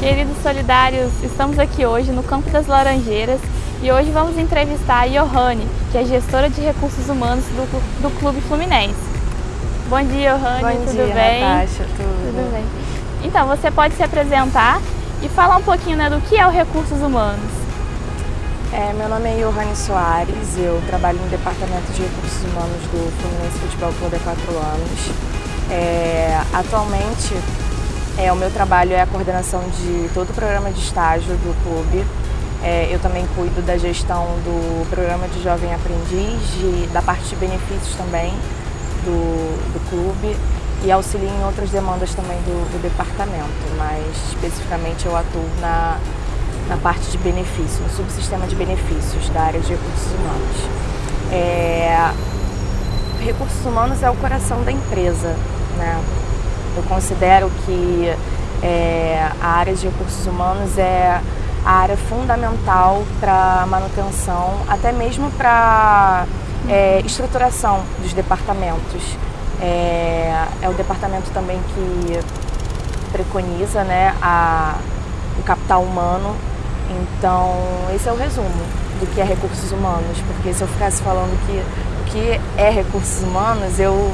Queridos solidários, estamos aqui hoje no Campo das Laranjeiras e hoje vamos entrevistar a Johanne, que é gestora de recursos humanos do, do Clube Fluminense. Bom dia, Johanne, Bom tudo dia, bem? Natasha, tudo. Tudo bem. Então, você pode se apresentar e falar um pouquinho né, do que é o recursos humanos. É, meu nome é Johanne Soares, eu trabalho no Departamento de Recursos Humanos do Fluminense Futebol Clube há quatro anos. É, atualmente, é, o meu trabalho é a coordenação de todo o programa de estágio do clube. É, eu também cuido da gestão do programa de Jovem Aprendiz, de, da parte de benefícios também do, do clube e auxilio em outras demandas também do, do departamento, mas especificamente eu atuo na, na parte de benefícios, no subsistema de benefícios da área de recursos humanos. É, recursos humanos é o coração da empresa, né? Eu considero que é, a área de recursos humanos é a área fundamental para manutenção, até mesmo para é, estruturação dos departamentos. É, é, o departamento também que preconiza né, a, o capital humano. Então, esse é o resumo do que é recursos humanos, porque se eu ficasse falando que o que é recursos humanos, eu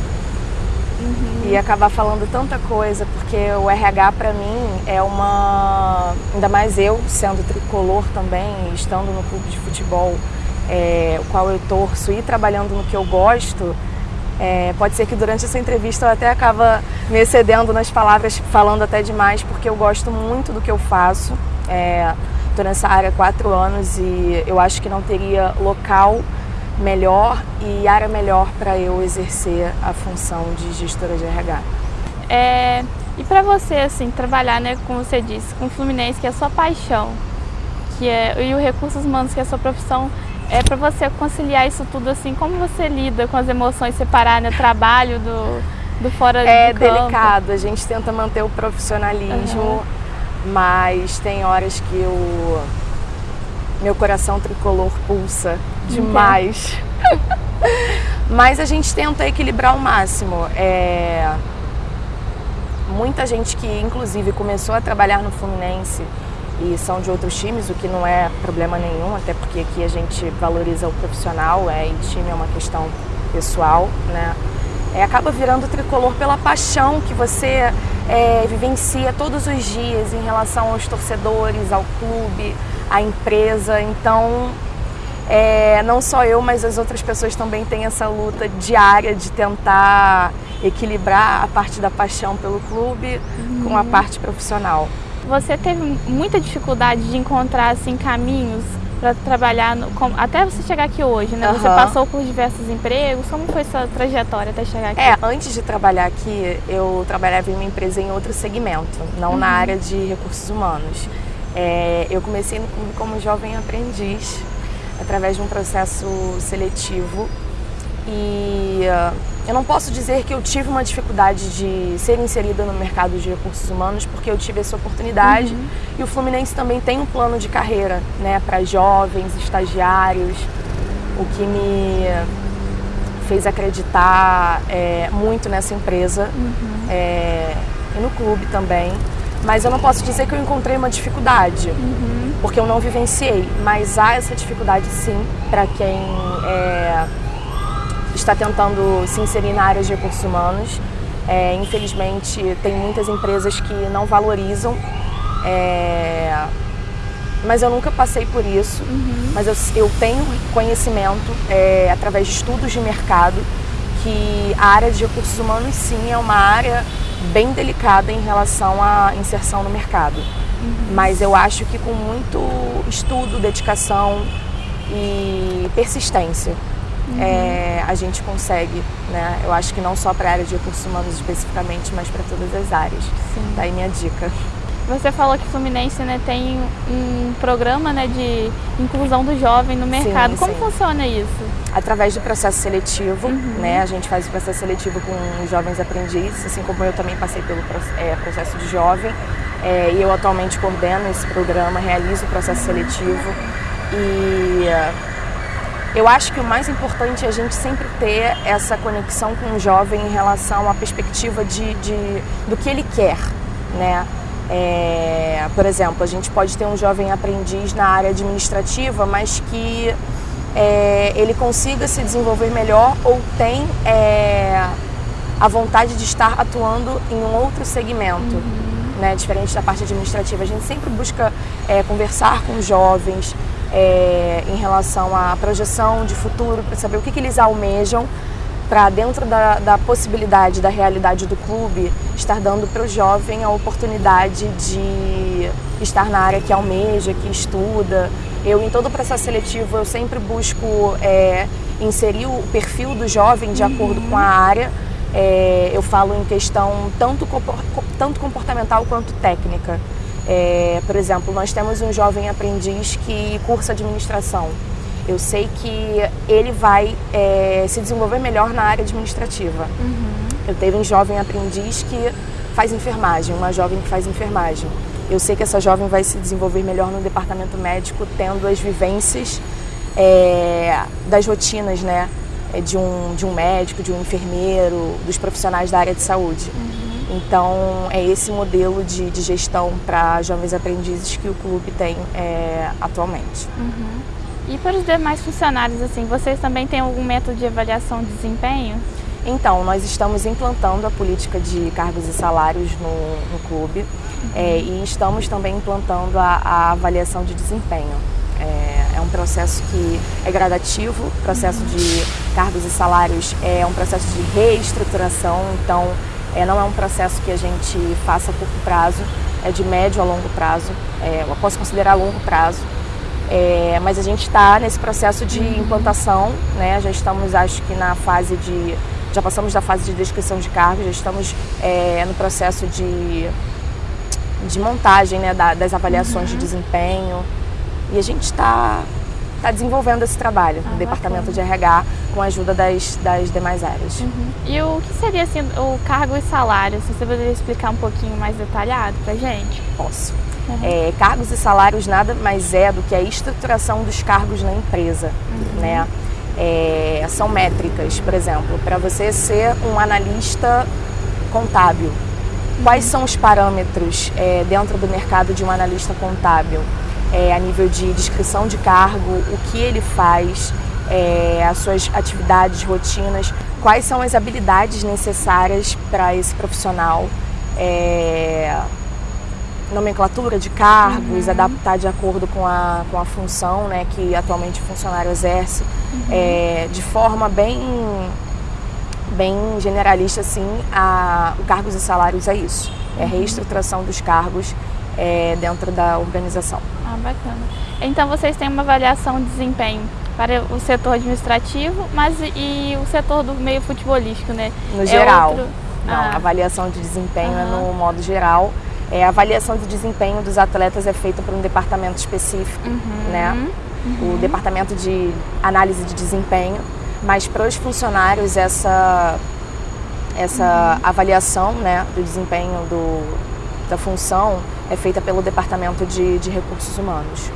Uhum. E acabar falando tanta coisa, porque o RH para mim é uma. Ainda mais eu, sendo tricolor também, estando no clube de futebol, é, o qual eu torço e trabalhando no que eu gosto, é, pode ser que durante essa entrevista eu até acaba me excedendo nas palavras, falando até demais, porque eu gosto muito do que eu faço. Estou é, nessa área há quatro anos e eu acho que não teria local melhor e área melhor para eu exercer a função de gestora de RH. É, e para você, assim, trabalhar, né, como você disse, com o Fluminense, que é a sua paixão, que é, e o Recursos Humanos, que é a sua profissão, é para você conciliar isso tudo, assim, como você lida com as emoções, separar né, o trabalho do, do fora é do campo? É delicado, a gente tenta manter o profissionalismo, uhum. mas tem horas que eu meu coração tricolor pulsa demais. Mas a gente tenta equilibrar ao máximo. É... Muita gente que, inclusive, começou a trabalhar no Fluminense e são de outros times, o que não é problema nenhum, até porque aqui a gente valoriza o profissional é, e time é uma questão pessoal, né? É, acaba virando tricolor pela paixão que você é, vivencia todos os dias em relação aos torcedores, ao clube, à empresa. Então, é, não só eu, mas as outras pessoas também têm essa luta diária de tentar equilibrar a parte da paixão pelo clube uhum. com a parte profissional. Você teve muita dificuldade de encontrar assim caminhos para trabalhar, no, com, até você chegar aqui hoje, né? Uhum. Você passou por diversos empregos, como foi sua trajetória até chegar aqui? É, antes de trabalhar aqui, eu trabalhava em uma empresa em outro segmento, não uhum. na área de recursos humanos. É, eu comecei no clube como jovem aprendiz, através de um processo seletivo e uh, eu não posso dizer que eu tive uma dificuldade de ser inserida no mercado de recursos humanos, porque eu tive essa oportunidade. Uhum. E o Fluminense também tem um plano de carreira né, para jovens, estagiários, o que me fez acreditar é, muito nessa empresa uhum. é, e no clube também. Mas eu não posso dizer que eu encontrei uma dificuldade, uhum. porque eu não vivenciei. Mas há essa dificuldade sim para quem é, está tentando se inserir na área de recursos humanos. É, infelizmente, tem muitas empresas que não valorizam. É, mas eu nunca passei por isso. Uhum. Mas eu, eu, tenho conhecimento, é, através de estudos de mercado, que a área de recursos humanos sim é uma área bem delicada em relação à inserção no mercado. Uhum. Mas eu acho que com muito estudo, dedicação e persistência uhum. é, a gente consegue, né? Eu acho que não só para a área de recursos humanos especificamente, mas para todas as áreas. Sim. Daí minha dica. Você falou que Fluminense né, tem um programa né, de inclusão do jovem no mercado. Sim, Como sim. funciona isso? Através do processo seletivo, uhum. né? A gente faz o processo seletivo com os jovens aprendizes, assim como eu também passei pelo é, processo de jovem. É, e eu atualmente coordeno esse programa, realizo o processo seletivo. E eu acho que o mais importante é a gente sempre ter essa conexão com o jovem em relação à perspectiva de, de do que ele quer, né? É, por exemplo, a gente pode ter um jovem aprendiz na área administrativa, mas que é, ele consiga se desenvolver melhor ou tem é, a vontade de estar atuando em um outro segmento, uhum. né, diferente da parte administrativa. A gente sempre busca é, conversar com os jovens é, em relação à projeção de futuro, para saber o que, que eles almejam para dentro da, da, possibilidade, da realidade do clube, estar dando para o jovem a oportunidade de estar na área que almeja, que estuda. Eu, em todo o processo seletivo, eu sempre busco é, inserir o perfil do jovem de acordo com a área. É, eu falo em questão tanto, tanto comportamental quanto técnica. É, por exemplo, nós temos um jovem aprendiz que cursa administração. Eu sei que ele vai é, se desenvolver melhor na área administrativa. Uhum. Eu teve um jovem aprendiz que faz enfermagem, uma jovem que faz enfermagem. Eu sei que essa jovem vai se desenvolver melhor no departamento médico, tendo as vivências é, das rotinas, né? É, de um, de um médico, de um enfermeiro, dos profissionais da área de saúde. Uhum. Então, é esse modelo de, de gestão para jovens aprendizes que o clube tem é, atualmente. Uhum. E para os demais funcionários, assim, vocês também têm algum método de avaliação de desempenho? Então, nós estamos implantando a política de cargos e salários no, no clube uhum. é, e estamos também implantando a, a avaliação de desempenho. É, é, um processo que é gradativo, o processo uhum. de cargos e salários é um processo de reestruturação, então é, não é um processo que a gente faça a curto prazo, é de médio a longo prazo, é, eu posso considerar longo prazo, é, mas a gente está nesse processo de implantação, né? Já estamos, acho que na fase de, já passamos da fase de descrição de cargos, já estamos é, no processo de, de montagem, né? Da, das avaliações uhum. de desempenho e a gente está tá desenvolvendo esse trabalho ah, no departamento de RH com a ajuda das, das demais áreas. Uhum. E o que seria assim o cargo e salário? Se você poderia explicar um pouquinho mais detalhado para gente? Posso. Uhum. É, cargos e salários nada mais é do que a estruturação dos cargos na empresa, uhum. né? É, são métricas, por exemplo, para você ser um analista contábil, quais são os parâmetros é, dentro do mercado de um analista contábil? É, a nível de descrição de cargo, o que ele faz, é, as suas atividades, rotinas, quais são as habilidades necessárias para esse profissional. É, nomenclatura de cargos, uhum. adaptar de acordo com a, com a função né, que atualmente o funcionário exerce, uhum. é, de forma bem, bem generalista, assim, a, o cargos e salários é isso, é a uhum. reestruturação dos cargos é, dentro da organização. Ah, bacana. Então vocês têm uma avaliação de desempenho para o setor administrativo, mas e o setor do meio futebolístico, né? No é geral. Outro... Não, ah. avaliação de desempenho é no modo geral. É, a avaliação de desempenho dos atletas é feita por um departamento específico, uhum, né? Uhum. O departamento de análise de desempenho. Mas para os funcionários essa essa uhum. avaliação, né, do desempenho do, da função é feita pelo departamento de, de recursos humanos.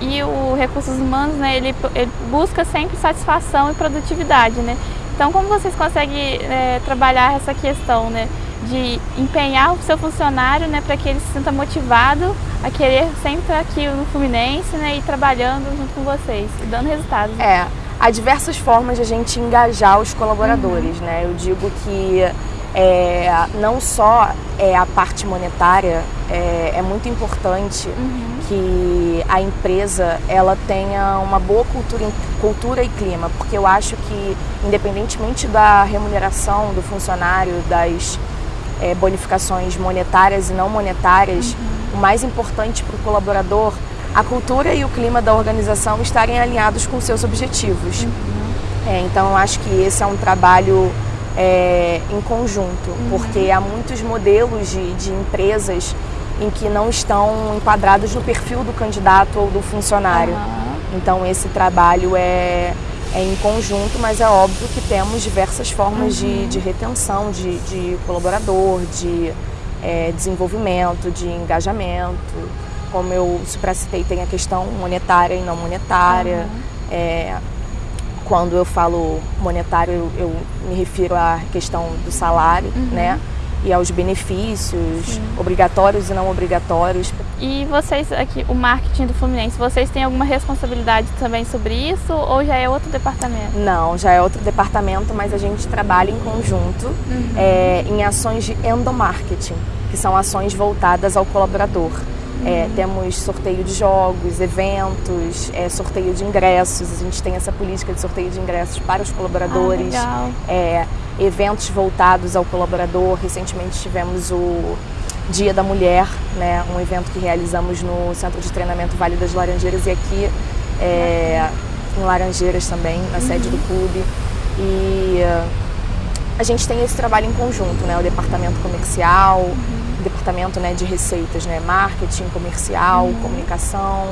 E o recursos humanos, né, ele, ele, busca sempre satisfação e produtividade, né? Então, como vocês conseguem é, trabalhar essa questão, né? de empenhar o seu funcionário né, para que ele se sinta motivado a querer sempre estar aqui no Fluminense né, e trabalhando junto com vocês e dando resultados. É, há diversas formas de a gente engajar os colaboradores. Uhum. Né? Eu digo que é, não só é a parte monetária, é, é muito importante uhum. que a empresa ela tenha uma boa cultura, cultura e clima, porque eu acho que independentemente da remuneração do funcionário, das é, bonificações monetárias e não monetárias, uhum. o mais importante para o colaborador, a cultura e o clima da organização estarem alinhados com seus objetivos. Uhum. É, então, eu acho que esse é um trabalho é, em conjunto, uhum. porque há muitos modelos de, de empresas em que não estão enquadrados no perfil do candidato ou do funcionário. Então, esse trabalho é, é em conjunto, mas é óbvio que temos diversas formas uhum. de, de, retenção de, de, colaborador, de é, desenvolvimento, de engajamento. Como eu supracitei, tem a questão monetária e não monetária. Uhum. É, quando eu falo monetário, eu, eu, me refiro à questão do salário, uhum. né? e aos benefícios Sim. obrigatórios e não obrigatórios. E vocês aqui, o marketing do Fluminense, vocês têm alguma responsabilidade também sobre isso ou já é outro departamento? Não, já é outro departamento, mas a gente trabalha em conjunto uhum. é, em ações de endomarketing, que são ações voltadas ao colaborador. É, temos sorteio de jogos, eventos, é, sorteio de ingressos. A gente tem essa política de sorteio de ingressos para os colaboradores. Ah, é, eventos voltados ao colaborador. Recentemente tivemos o Dia da Mulher, né, um evento que realizamos no Centro de Treinamento Vale das Laranjeiras e aqui é, em Laranjeiras também, na uhum. sede do clube. E a gente tem esse trabalho em conjunto, né, o departamento comercial, uhum departamento né, de receitas, né? Marketing, comercial, uhum. comunicação.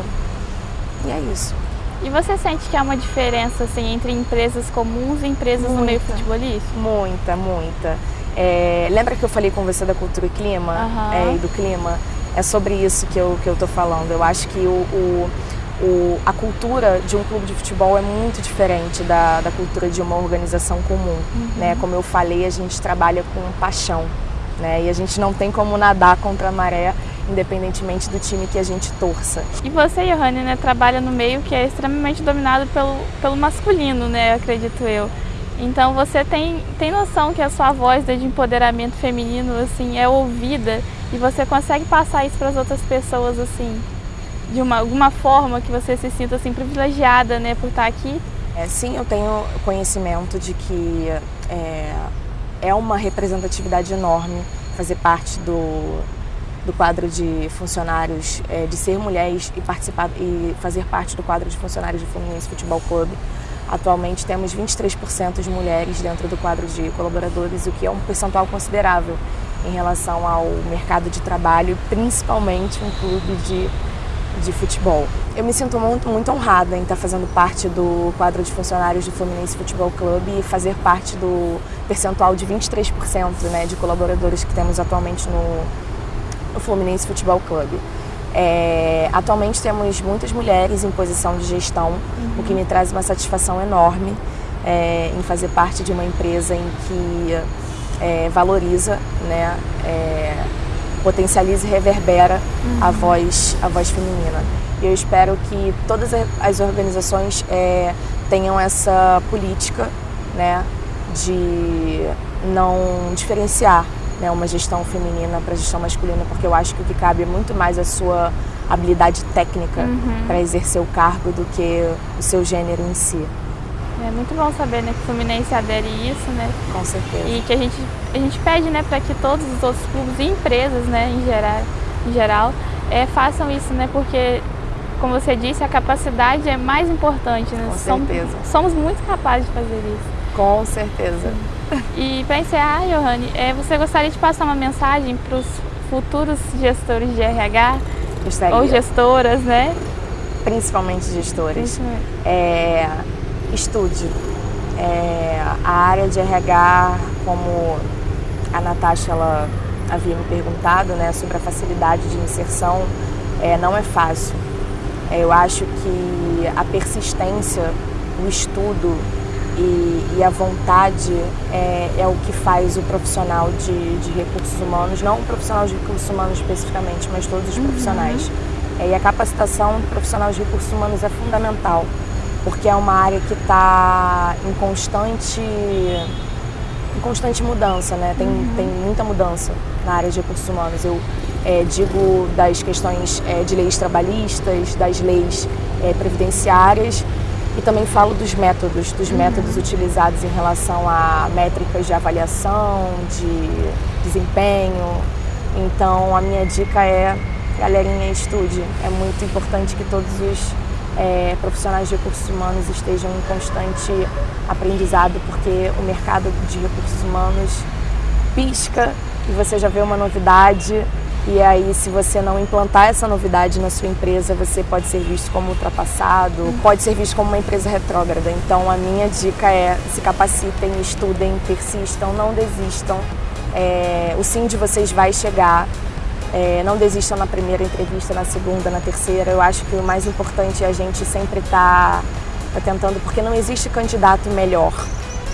E é isso. E você sente que há uma diferença assim, entre empresas comuns e empresas muita, no meio futebolístico? Muita, muita. É, lembra que eu falei com você da cultura e clima? Uhum. É, e do clima? É sobre isso que eu, que eu tô falando. Eu acho que o, o, o, a cultura de um clube de futebol é muito diferente da, da cultura de uma organização comum. Uhum. Né? Como eu falei, a gente trabalha com paixão. Né? E a gente não tem como nadar contra a maré, independentemente do time que a gente torça. E você, Johanne, né, trabalha no meio que é extremamente dominado pelo, pelo masculino, né, acredito eu. Então você tem, tem noção que a sua voz de empoderamento feminino assim é ouvida e você consegue passar isso para as outras pessoas assim de uma alguma forma que você se sinta assim privilegiada, né, por estar aqui? É, sim, eu tenho conhecimento de que é, é uma representatividade enorme fazer parte do, do quadro de funcionários, é, de ser mulheres e participar e fazer parte do quadro de funcionários do Fluminense Futebol Clube. Atualmente temos 23% de mulheres dentro do quadro de colaboradores, o que é um percentual considerável em relação ao mercado de trabalho, principalmente um clube de de futebol. Eu me sinto muito, muito honrada em estar fazendo parte do quadro de funcionários do Fluminense Futebol Clube e fazer parte do percentual de 23% né, de colaboradores que temos atualmente no, no Fluminense Futebol Clube. É, atualmente temos muitas mulheres em posição de gestão, uhum. o que me traz uma satisfação enorme é, em fazer parte de uma empresa em que é, valoriza né, é, potencializa e reverbera uhum. a, voz, a voz feminina. E eu espero que todas as organizações é, tenham essa política né, de não diferenciar né, uma gestão feminina para gestão masculina, porque eu acho que o que cabe é muito mais a sua habilidade técnica uhum. para exercer o cargo do que o seu gênero em si. É muito bom saber né, que o Fluminense adere isso, né? Com certeza. E que a gente, a gente pede né, para que todos os outros clubes e empresas né, em geral, em geral é, façam isso, né? Porque, como você disse, a capacidade é mais importante. Né? Com certeza. Somos, somos muito capazes de fazer isso. Com certeza. E para encerrar, Johanne, é, você gostaria de passar uma mensagem para os futuros gestores de RH? Gostaria. Ou gestoras, né? Principalmente gestores. É estude. É, a área de RH, como a Natasha ela havia me perguntado né, sobre a facilidade de inserção, é, não é fácil. É, eu acho que a persistência, o estudo e, e a vontade é, é, o que faz o profissional de, de, recursos humanos, não o profissional de recursos humanos especificamente, mas todos os uhum. profissionais. É, e a capacitação do profissional de recursos humanos é fundamental porque é uma área que está em constante, em constante mudança, né? Tem, uhum. tem muita mudança na área de recursos humanos. Eu é, digo das questões é, de leis trabalhistas, das leis é, previdenciárias e também falo dos métodos, dos uhum. métodos utilizados em relação a métricas de avaliação, de desempenho. Então a minha dica é, galerinha, estude. É muito importante que todos os é, profissionais de recursos humanos estejam em constante aprendizado, porque o mercado de recursos humanos pisca e você já vê uma novidade e aí se você não implantar essa novidade na sua empresa, você pode ser visto como ultrapassado, pode ser visto como uma empresa retrógrada. Então a minha dica é se capacitem, estudem, persistam, não desistam. É, o sim de vocês vai chegar é, não desistam na primeira entrevista, na segunda, na terceira. Eu acho que o mais importante é a gente sempre estar tá, tá tentando, porque não existe candidato melhor.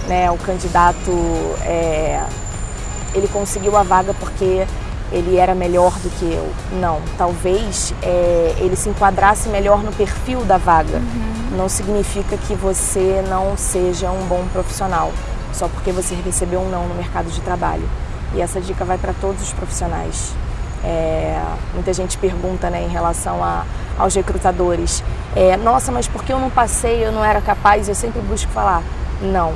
Né? O candidato é, ele conseguiu a vaga porque ele era melhor do que eu. Não, talvez é, ele se enquadrasse melhor no perfil da vaga. Uhum. Não significa que você não seja um bom profissional, só porque você recebeu um não no mercado de trabalho. E essa dica vai para todos os profissionais. É, muita gente pergunta né, em relação a, aos recrutadores: é, Nossa, mas por que eu não passei, eu não era capaz? Eu sempre busco falar: Não,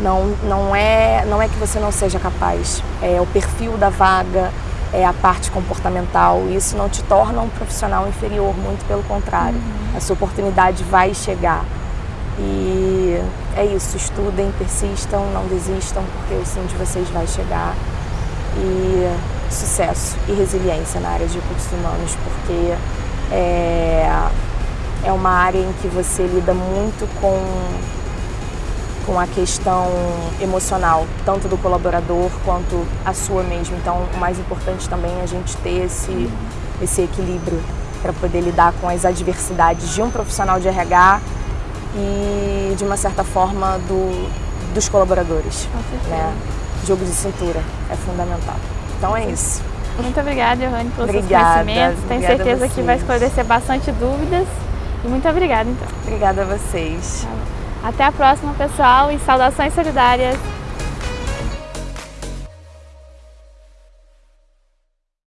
não, não, é, não é que você não seja capaz, é o perfil da vaga, é a parte comportamental. Isso não te torna um profissional inferior, muito pelo contrário. Uhum. A sua oportunidade vai chegar. E é isso, estudem, persistam, não desistam, porque o sim de vocês vai chegar. E sucesso e resiliência na área de recursos humanos, porque é, é uma área em que você lida muito com com a questão emocional, tanto do colaborador quanto a sua mesmo. Então, o mais importante também é a gente ter esse, esse equilíbrio para poder lidar com as adversidades de um profissional de RH e, de uma certa forma, do, dos colaboradores. Né? Jogo de cintura é fundamental. Então, é isso. Muito obrigada, Johanne, pelos obrigada, seus conhecimentos. Tenho certeza que vai esclarecer bastante dúvidas. E muito obrigada, então. Obrigada a vocês. Até a próxima, pessoal, e saudações solidárias!